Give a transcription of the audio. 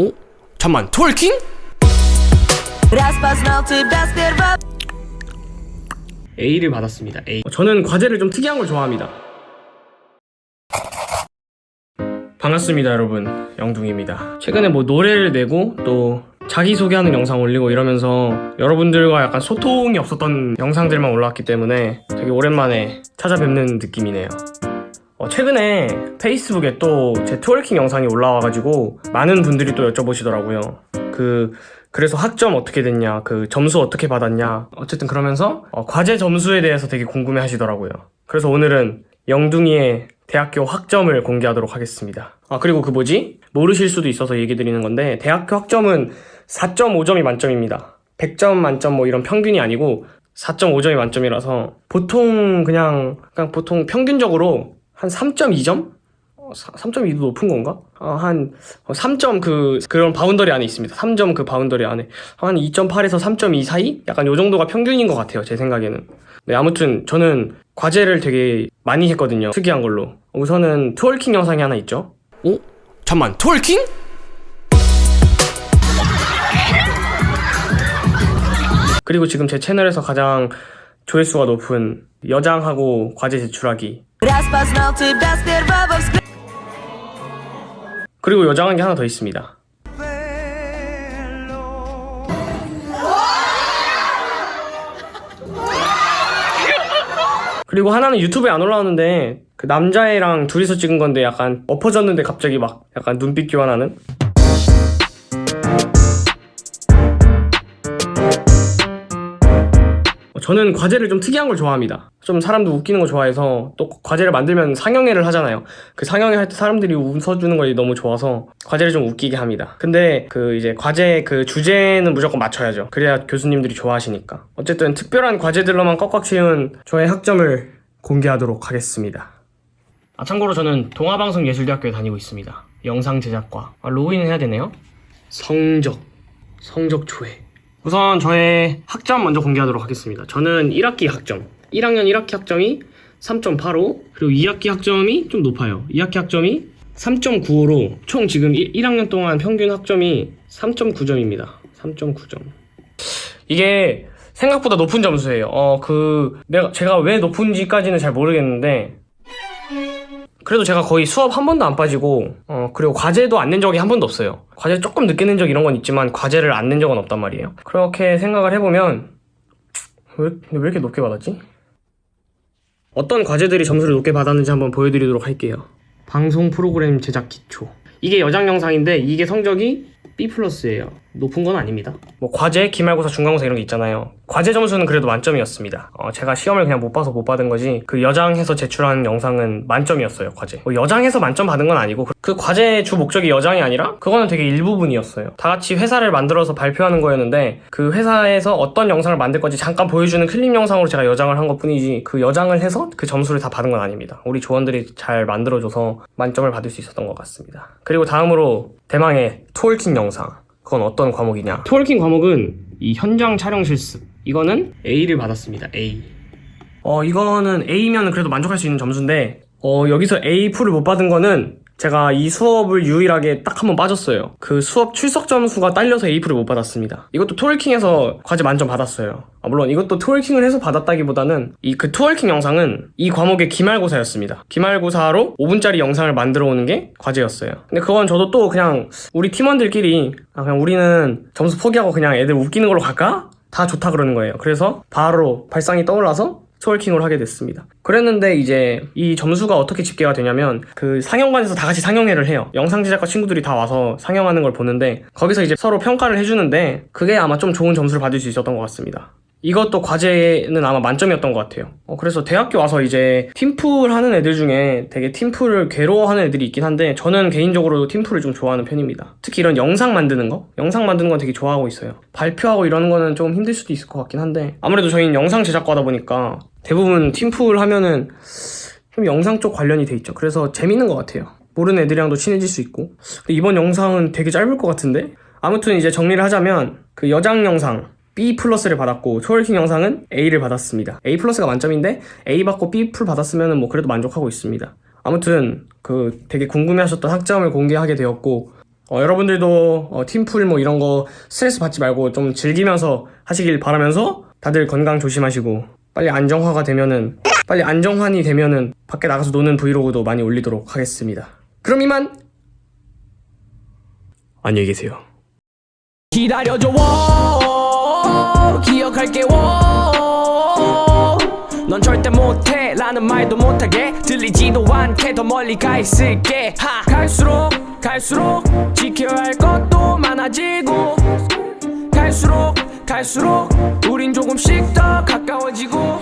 어? 잠만 톨킹? A를 받았습니다. A. 어, 저는 과제를 좀 특이한 걸 좋아합니다. 반갑습니다 여러분. 영둥입니다. 최근에 뭐 노래를 내고 또 자기소개하는 영상 올리고 이러면서 여러분들과 약간 소통이 없었던 영상들만 올라왔기 때문에 되게 오랜만에 찾아뵙는 느낌이네요. 어, 최근에 페이스북에 또 제 twerking 영상이 올라와가지고 많은 분들이 또 여쭤보시더라고요. 그 그래서 학점 어떻게 됐냐 그 점수 어떻게 받았냐 어쨌든 그러면서 어, 과제 점수에 대해서 되게 궁금해 하시더라고요. 그래서 오늘은 영둥이의 대학교 학점을 공개하도록 하겠습니다. 아 그리고 그 뭐지? 모르실 수도 있어서 얘기 드리는 건데 대학교 학점은 4.5점이 만점입니다. 100점 만점 뭐 이런 평균이 아니고 4.5점이 만점이라서 보통 그냥 그냥 보통 평균적으로 한 3.2점? 3.2도 높은 건가? 어, 한 3점 그 그런 boundary 안에 있습니다. 3점 그 boundary 안에 한 2.8에서 3.2 사이? 약간 요 정도가 평균인 것 같아요. 제 생각에는. 네, 아무튼 저는 과제를 되게 많이 했거든요. 특이한 걸로. 우선은 twerking 영상이 하나 있죠. 어? 잠만 twerking? 그리고 지금 제 채널에서 가장 조회수가 높은 여장하고 과제 제출하기 Распознал тебя сперва во взгляде 그리고 여장한 게 하나 더 있습니다. 그리고 하나는 유튜브에 안 올라오는데 그 남자애랑 둘이서 찍은 건데 약간 엎어졌는데 갑자기 막 약간 눈빛 교환하는 저는 과제를 좀 특이한 걸 좋아합니다. 좀 사람도 웃기는 거 좋아해서 또 과제를 만들면 상영회를 하잖아요. 그 상영회 할 때 사람들이 웃어주는 거 너무 좋아서 과제를 좀 웃기게 합니다. 근데 그 이제 과제 그 주제는 무조건 맞춰야죠. 그래야 교수님들이 좋아하시니까. 어쨌든 특별한 과제들로만 꽉꽉 채운 저의 학점을 공개하도록 하겠습니다. 아 참고로 저는 동아방송예술대학교에 다니고 있습니다. 영상 제작과 아, 로그인 해야 되네요. 성적 성적 조회 우선 저의 학점 먼저 공개하도록 하겠습니다. 저는 1학기 학점 1학년 1학기 학점이 3.85 그리고 2학기 학점이 좀 높아요. 2학기 학점이 3.95로 총 지금 1, 학년 동안 평균 학점이 3.9점입니다. 3.9점 이게 생각보다 높은 점수예요. 어 그 내가 제가 왜 높은지까지는 잘 모르겠는데 그래도 제가 거의 수업 한 번도 안 빠지고 어 그리고 과제도 안 낸 적이 한 번도 없어요 과제 조금 늦게 낸 적 이런 건 있지만 과제를 안 낸 적은 없단 말이에요 그렇게 생각을 해보면 왜, 왜 이렇게 높게 받았지? 어떤 과제들이 점수를 높게 받았는지 한번 보여드리도록 할게요 방송 프로그램 제작 기초 이게 여장 영상인데 이게 성적이 B 플러스예요. 높은 건 아닙니다. 뭐 과제, 기말고사, 중간고사 이런 게 있잖아요. 과제 점수는 그래도 만점이었습니다. 어, 제가 시험을 그냥 못 봐서 못 받은 거지 그 여장해서 제출한 영상은 만점이었어요. 과제. 뭐 여장해서 만점 받은 건 아니고 그, 그 과제의 주 목적이 여장이 아니라 그거는 되게 일부분이었어요. 다 같이 회사를 만들어서 발표하는 거였는데 그 회사에서 어떤 영상을 만들 건지 잠깐 보여주는 클립 영상으로 제가 여장을 한 것 뿐이지 그 여장을 해서 그 점수를 다 받은 건 아닙니다. 우리 조원들이 잘 만들어줘서 만점을 받을 수 있었던 것 같습니다. 그리고 다음으로 대망의 토월킹 영상 그건 어떤 과목이냐? twerking 과목은 이 현장 촬영 실습. 이거는 A를 받았습니다. A. 어 이거는 A면 그래도 만족할 수 있는 점수인데 어 여기서 A 플을 못 받은 거는 제가 이 수업을 유일하게 딱 한 번 빠졌어요. 그 수업 출석 점수가 딸려서 A플을 못 받았습니다. 이것도 twerking에서 과제 만점 받았어요. 아, 물론 이것도 twerking을 해서 받았다기보다는 이 그 twerking 영상은 이 과목의 기말고사였습니다. 기말고사로 5분짜리 영상을 만들어 오는 게 과제였어요. 근데 그건 저도 또 그냥 우리 팀원들끼리 아, 그냥 우리는 점수 포기하고 그냥 애들 웃기는 걸로 갈까? 다 좋다 그러는 거예요. 그래서 바로 발상이 떠올라서 twerking을 하게 됐습니다. 그랬는데 이제 이 점수가 어떻게 집계가 되냐면 그 상영관에서 다 같이 상영회를 해요. 영상 제작과 친구들이 다 와서 상영하는 걸 보는데 거기서 이제 서로 평가를 해주는데 그게 아마 좀 좋은 점수를 받을 수 있었던 것 같습니다. 이것도 과제는 아마 만점이었던 것 같아요. 어, 그래서 대학교 와서 이제 팀플 하는 애들 중에 되게 팀플을 괴로워하는 애들이 있긴 한데 저는 개인적으로 팀플을 좀 좋아하는 편입니다. 특히 이런 영상 만드는 거? 영상 만드는 건 되게 좋아하고 있어요. 발표하고 이러는 거는 좀 힘들 수도 있을 것 같긴 한데 아무래도 저희는 영상 제작과다 보니까 대부분 팀플 하면은 좀 영상 쪽 관련이 돼 있죠. 그래서 재밌는 것 같아요. 모르는 애들이랑도 친해질 수 있고 이번 영상은 되게 짧을 것 같은데 아무튼 이제 정리를 하자면 그 여장 영상 B 플러스를 받았고 twerking 영상은 A를 받았습니다. A 플러스가 만점인데 A 받고 B 플 받았으면 뭐 그래도 만족하고 있습니다. 아무튼 그 되게 궁금해하셨던 학점을 공개하게 되었고 어, 여러분들도 어, 팀플 뭐 이런 거 스트레스 받지 말고 좀 즐기면서 하시길 바라면서 다들 건강 조심하시고 빨리 안정화가 되면은 빨리 안정환이 되면은 밖에 나가서 노는 브이로그도 많이 올리도록 하겠습니다. 그럼 이만 안녕히 계세요. 기다려줘 워 기억할게. 워넌 절대 못해. 라는 말도 못하게. 들리지도 않게. 더 멀리 가 있을게. 하. 갈수록 갈수록 지켜야 할 것도 많아지고. 갈수록 갈수록 우린 조금씩 더 가까워지고